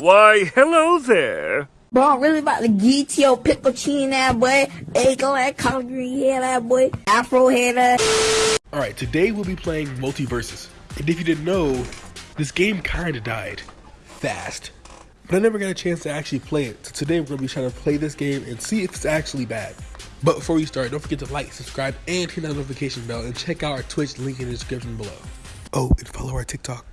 Why, hello there. Bro, I'm really about to get your pickle chin that boy, Ago that collard green hair that boy, afro hair that. Alright, today we'll be playing MultiVersus. And if you didn't know, this game kinda died. Fast. But I never got a chance to actually play it. So today we're gonna be trying to play this game and see if it's actually bad. But before we start, don't forget to like, subscribe, and hit that notification bell, and check out our Twitch link in the description below. Oh, and follow our TikTok.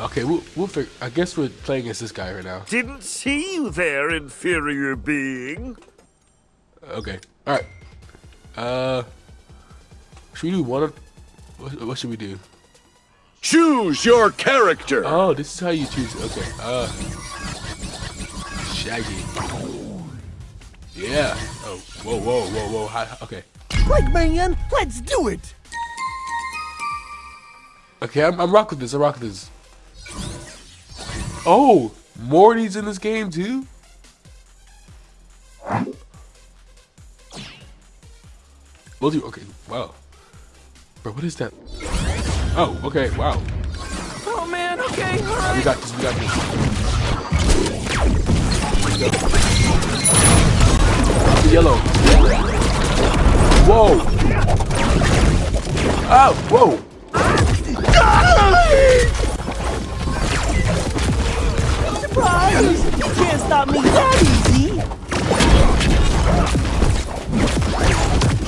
Okay, we'll, we'll figure. I guess we're playing against this guy right now. Didn't see you there, inferior being. Okay, all right. Uh, should we do one? Of, what, what should we do? Choose your character. Oh, this is how you choose. Okay. Uh, Shaggy. Yeah. Oh, whoa, whoa, whoa, whoa. Hi, okay. Like man, let's do it. Okay, I'm, I'm rock with this. I rock with this. Oh, Morty's in this game too. Multi. Okay. Wow. Bro, what is that? Oh, okay. Wow. Oh man, okay, all right. We got this. We got this. The yellow. Whoa. Oh, whoa. Ah. Surprise! You can't stop me that easy.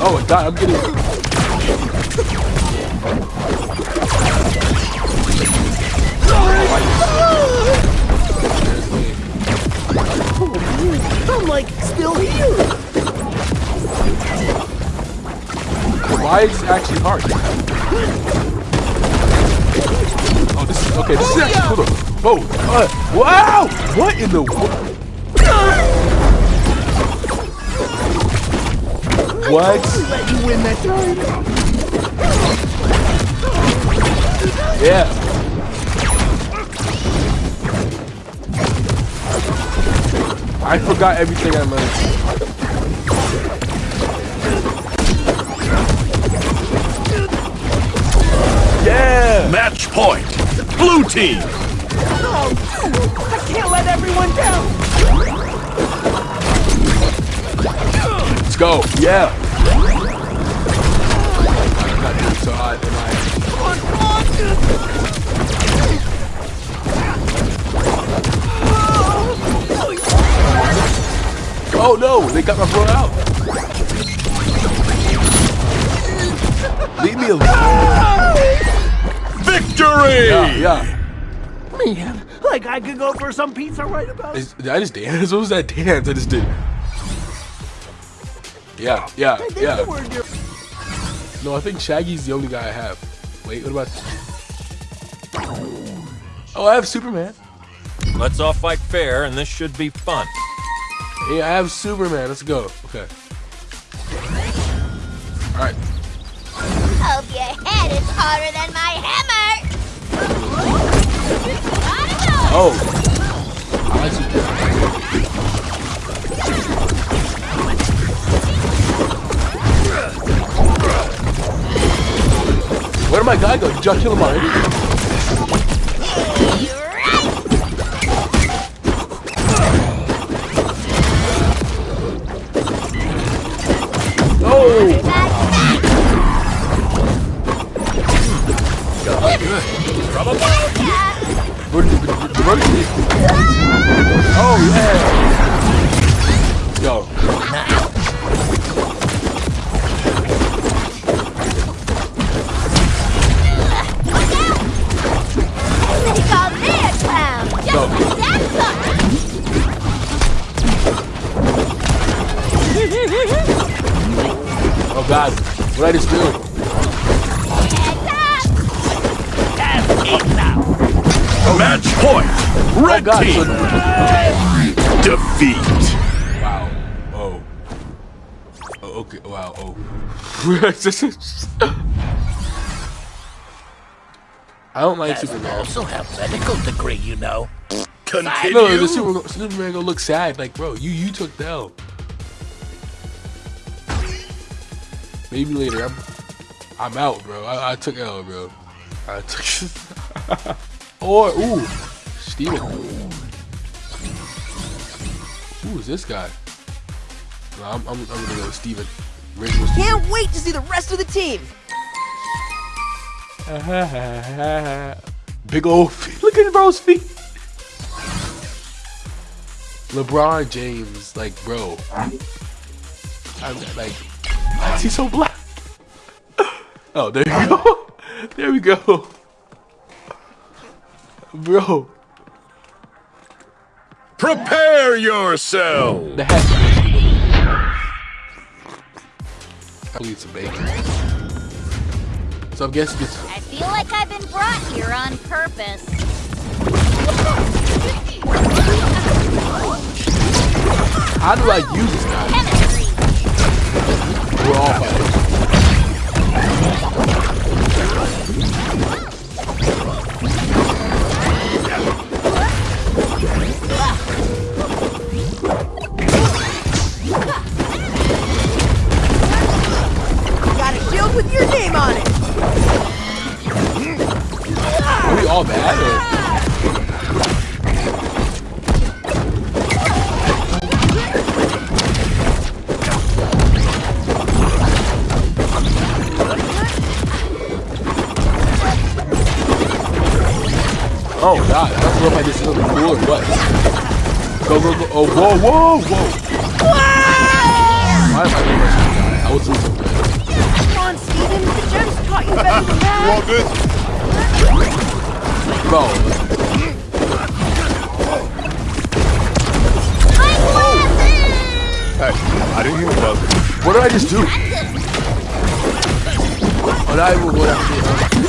Oh, I died. I'm getting. I'm like still here. Why is it actually hard? Oh, okay. This is actually cool. though. Whoa! Uh, wow! What in the? What? Let you win that time. Yeah. I forgot everything I learned. Yeah. Match point. Blue team. Oh, I can't let everyone down. Let's go. Yeah. I'm not doing so hot, am I? Oh no, they got my bro out. Leave me alone. Victory. Yeah, yeah. Man, like I could go for some pizza right about. Is- Did I just dance? What was that dance I just did? Yeah, yeah, There's yeah. the word here. No, I think Shaggy's the only guy I have. Wait, what about? Oh, I have Superman. Let's all fight fair, and this should be fun. Yeah, I have Superman. Let's go. Okay. All right. Hope your head is harder than my hammer! Oh. Where did my guy go? Did y'all kill him already? Go. that's something! Oh god. What I just do? Up! Match point. Oh Red god. team. So, Defeat. wow. Oh. Oh, okay. Wow. Oh. I don't like Superman. I also have medical degree, you know. Continue. No, the Super, Superman gonna look sad. Like, bro, you you took the L. Maybe later. I'm I'm out, bro. I, I took L, bro. I took. or ooh, Steven. Who is this guy? No, I'm, I'm, I'm gonna go with Steven. Original Steven. Can't wait to see the rest of the team. Big old feet. Look at bro's feet. LeBron James, like, bro. I'm like, why is he so black? Oh, there you go. There we go. Bro, Prepare yourself! the hat. I'll eat some bacon. So I'm guessing it's I feel like I've been brought here on purpose. how do I use this guy? We're all Oh god, I don't know if I did something cool or what. Go, go, go. Oh, whoa, whoa, whoa. Why am I doing this? I was doing something. Come on, Steven. The gems taught you better than that. All good? Bro, Hey, I didn't hear about this. what did I just do? What I what I did? Go.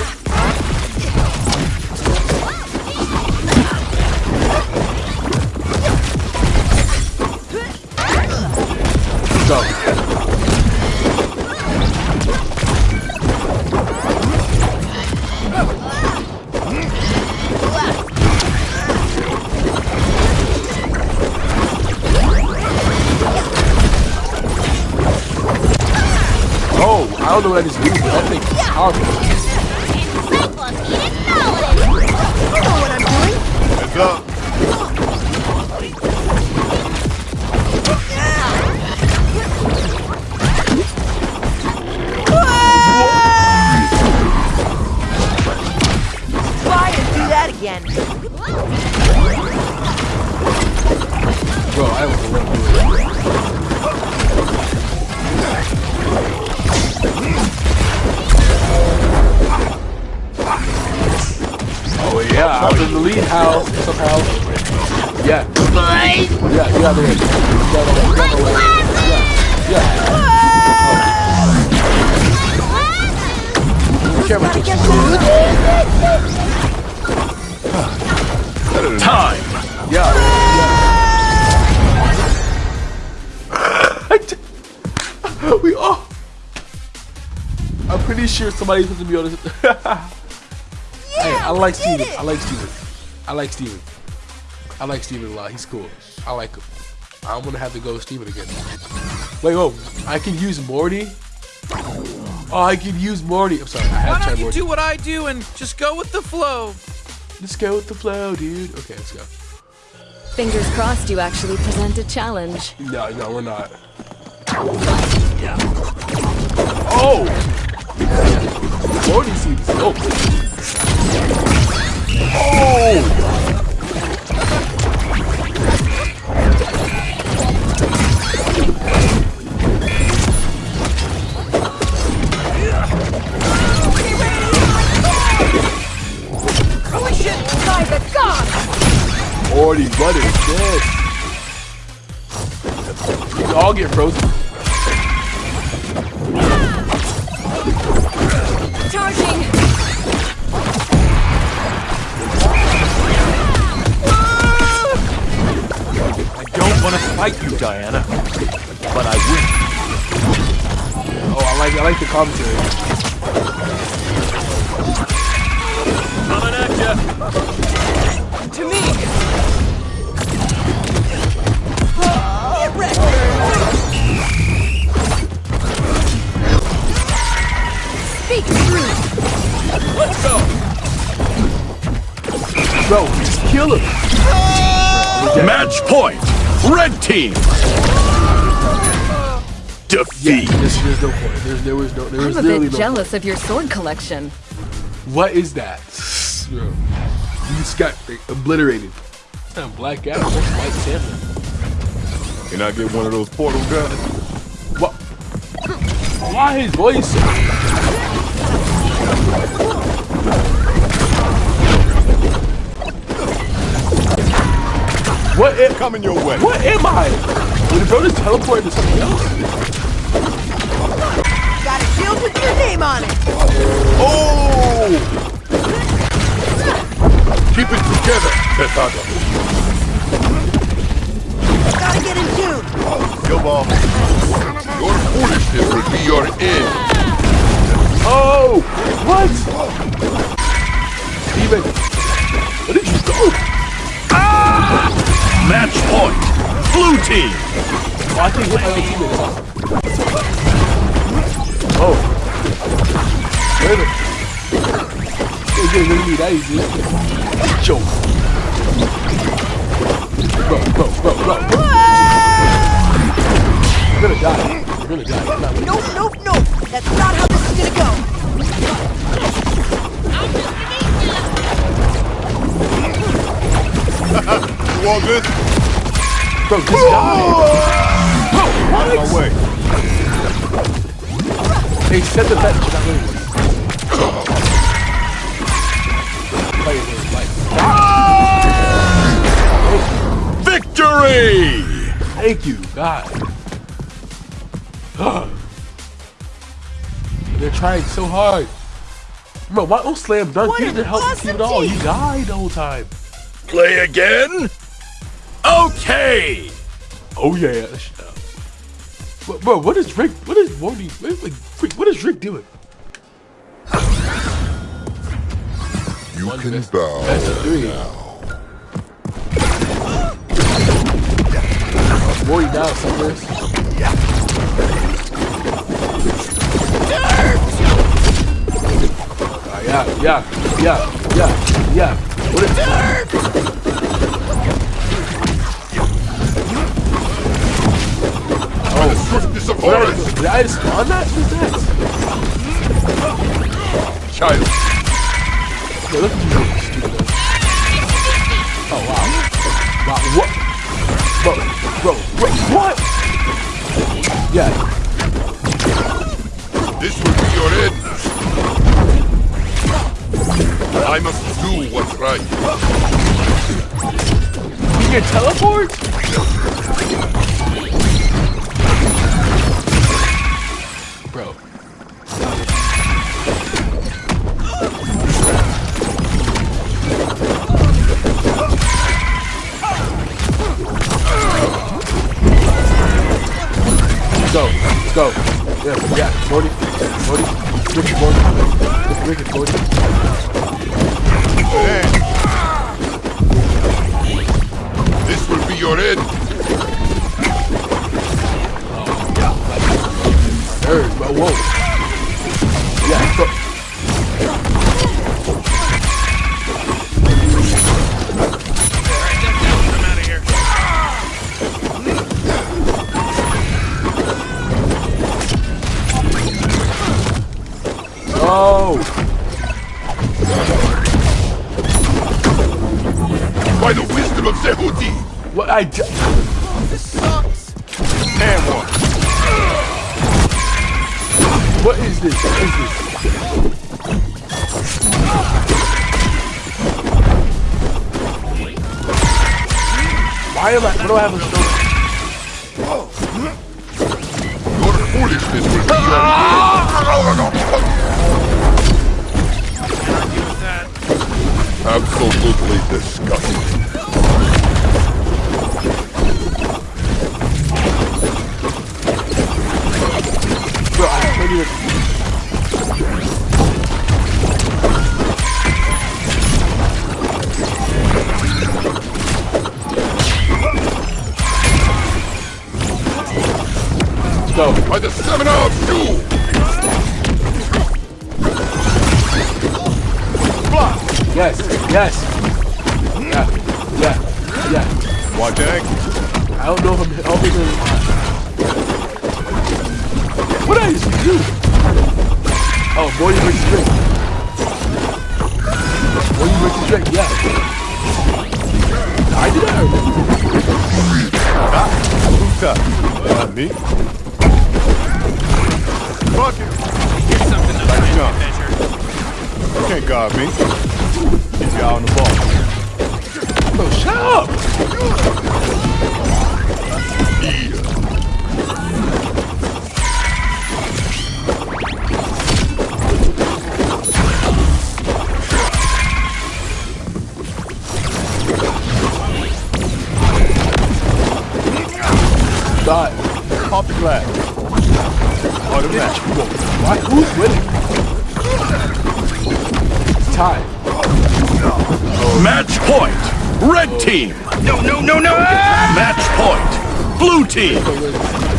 I don't know what I just did, but I think it's powerful. Encyclopedic knowledge. I know what I'm doing. Heads up. I was in the lead house somehow. Yeah. Yeah, you have the way. You have the way. You have the way. Yeah, yeah. Be careful. Time! Yeah. yeah. we all. I'm pretty sure somebody's supposed to be on this. hey, I like Steven. I like Steven. I like Steven. I like Steven a lot. He's cool. I like him. I'm gonna have to go with Steven again. Wait, oh, I can use Morty. Oh, I can use Morty. I'm sorry. I Why have don't you Morty. do what I do and just go with the flow? Let's go with the flow, dude. Okay, let's go. Fingers crossed you actually present a challenge. No, no, we're not. Oh! Morty seems dope. Don't want to fight you, Diana, but I will. Oh, I like I like the commentary. Coming at ya. To me. Speak truth! Let's go. Bro, just kill him. Match point! Red team! Defeat! There's, there's no point. There's, there was no. There was I'm a bit no jealous of your sword collection. What is that? Bro, you just got obliterated. It's not Black Adam. That's White Samurai. Can I get one of those portal guns? What? Why his voice? What? Am, Coming your way. what am I? Did the bro just teleport to something else? Got a shield with your name on it. Oh! Keep it together, Petado. Gotta get in tune. Gilball. Your foolishness will be your end. Oh! What? Steven, Match point. Blue team. Oh, I can't hit my own teammate. Oh. Wait a minute. Can't get rid me that easy. Joke. Bro, bro, bro, bro. You're gonna die. You're gonna die. You're Nope, nope, nope. That's not how this is gonna go. You all good? Bro, just die. Bro, Out of what? my way. They said the bet. Not really. Play it, like, Victory! Thank you, God. They're trying so hard. Bro, why don't slam dunk? What He didn't help awesome team at all. team. He died the whole time. Play again? Okay! Oh yeah. But, bro, what is Rick? What is Morty? What is, like, Rick, what is Rick doing? You One can best- bow Best three. Morty down somewhere. Ah, yeah, yeah, yeah, yeah, yeah. What is of What Horus! did, I just spawn that? What's that? Child. Okay, look at you. stupid. Oh wow. Wow, what? Bro, bro, bro, what? Yeah, This will be your end. I must do what's right. you can teleport? Bro. Go. Go. Yeah, yeah. Morty. Morty. Ricky Morty. Ricky Morty. This will be your end. Bro. Whoa. Yeah. Oh! By the wisdom of Zehuti! What I Why am I? What do I have a stroke? Your foolishness will be your Absolutely disgusting. Bro, I can't Yes, yes. Yeah, yeah, yeah. Why, dang? I don't know if I'm always in What did I used to do? Oh, Morty versus Drake. Morty versus Drake, yeah. I did that. Ah, who's that? Not me. Fuck it. Here's something to Like measure. You can't guard me. Keep you out on the ball. Bro, shut up! Dot. Pop the glass. Or the match. Why? Who's winning? Tie. Match point. Red team. No, no, no, no. Match point. Blue team.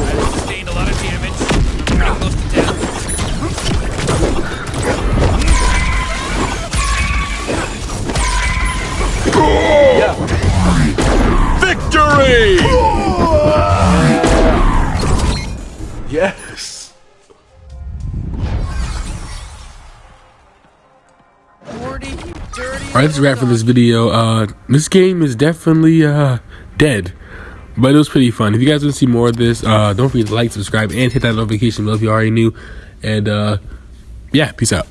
Alright, that's a wrap for this video. Uh, this game is definitely uh dead, but it was pretty fun. If you guys want to see more of this, uh, don't forget to like, subscribe, and hit that notification bell if you already knew. And uh, yeah, peace out.